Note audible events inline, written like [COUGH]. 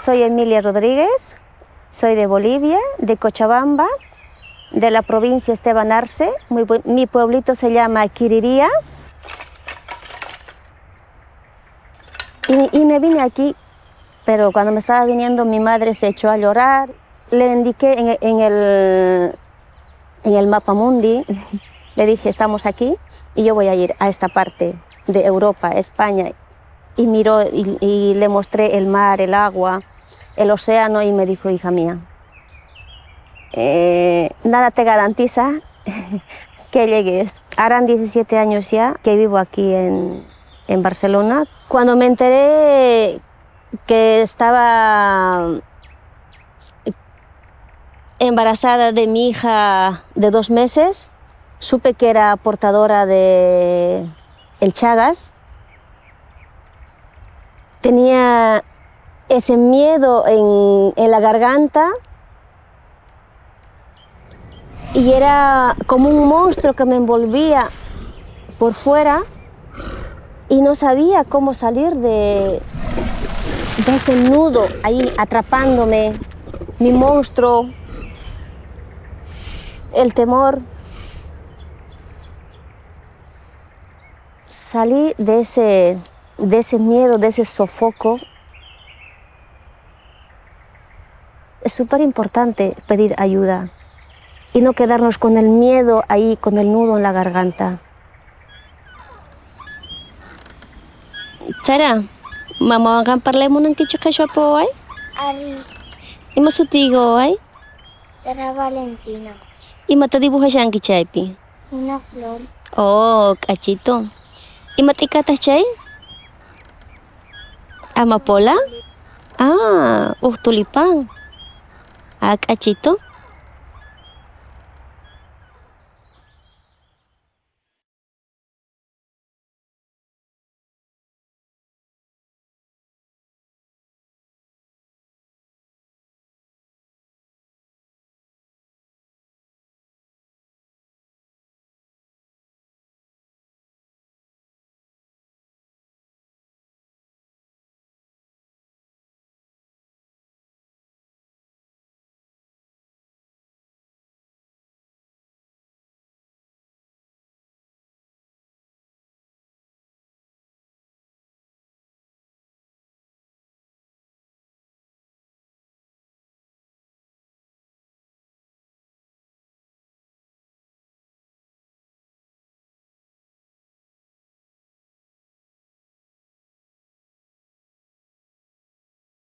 Soy Emilia Rodríguez, soy de Bolivia, de Cochabamba, de la provincia Esteban Arce. Mi, mi pueblito se llama Quiriría. Y, y me vine aquí, pero cuando me estaba viniendo mi madre se echó a llorar. Le indiqué en, en el, en el mapa mundi, [LAUGHS] le dije, estamos aquí y yo voy a ir a esta parte de Europa, España. Y miró y, y le mostré el mar, el agua, el océano y me dijo, hija mía, eh, nada te garantiza [LAUGHS] que llegues. Harán 17 años ya que vivo aquí en, en Barcelona. Cuando me enteré que estaba embarazada de mi hija de dos meses, supe que era portadora de el Chagas. Tenía ese miedo en, en la garganta y era como un monstruo que me envolvía por fuera y no sabía cómo salir de, de ese nudo ahí atrapándome, mi monstruo, el temor. Salí de ese, de ese miedo, de ese sofoco. Es súper importante pedir ayuda y no quedarnos con el miedo ahí, con el nudo en la garganta. Sarah, mama akan parlemo ng kicho-kicho po ay? Ari, Ima sutigo ay? Sara Valentina, Ima tadibuha siya ang kichaypi. una flor, Oh, kachito. Ima tikata chay? Amapola? Ah, uh, tulipang. Ah, kachito.